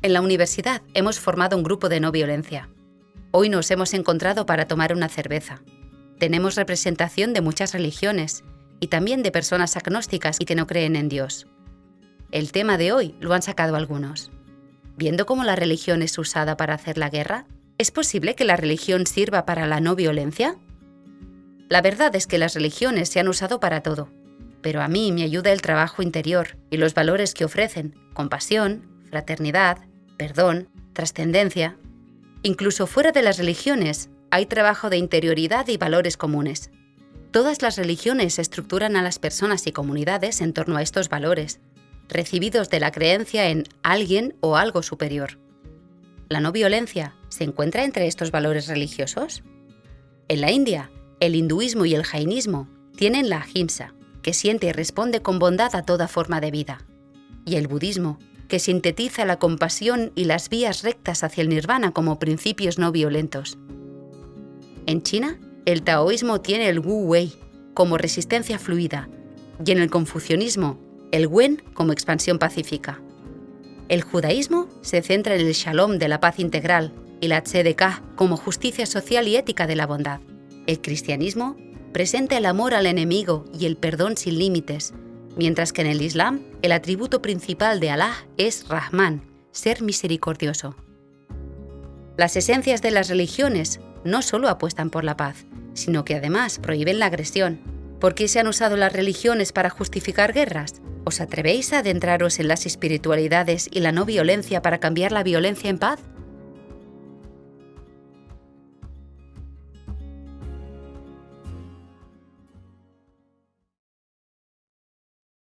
En la universidad hemos formado un grupo de no violencia. Hoy nos hemos encontrado para tomar una cerveza. Tenemos representación de muchas religiones y también de personas agnósticas y que no creen en Dios. El tema de hoy lo han sacado algunos. Viendo cómo la religión es usada para hacer la guerra, ¿es posible que la religión sirva para la no violencia? La verdad es que las religiones se han usado para todo, pero a mí me ayuda el trabajo interior y los valores que ofrecen, compasión, fraternidad, perdón, trascendencia. Incluso fuera de las religiones hay trabajo de interioridad y valores comunes. Todas las religiones estructuran a las personas y comunidades en torno a estos valores, recibidos de la creencia en alguien o algo superior. ¿La no violencia se encuentra entre estos valores religiosos? En la India, el hinduismo y el jainismo tienen la ahimsa, que siente y responde con bondad a toda forma de vida. Y el budismo que sintetiza la compasión y las vías rectas hacia el nirvana como principios no violentos. En China, el taoísmo tiene el Wu Wei como resistencia fluida y en el confucianismo el Wen como expansión pacífica. El judaísmo se centra en el shalom de la paz integral y la tzedekah como justicia social y ética de la bondad. El cristianismo presenta el amor al enemigo y el perdón sin límites, mientras que en el Islam el atributo principal de Alá es Rahman, ser misericordioso. Las esencias de las religiones no solo apuestan por la paz, sino que además prohíben la agresión. ¿Por qué se han usado las religiones para justificar guerras? ¿Os atrevéis a adentraros en las espiritualidades y la no violencia para cambiar la violencia en paz?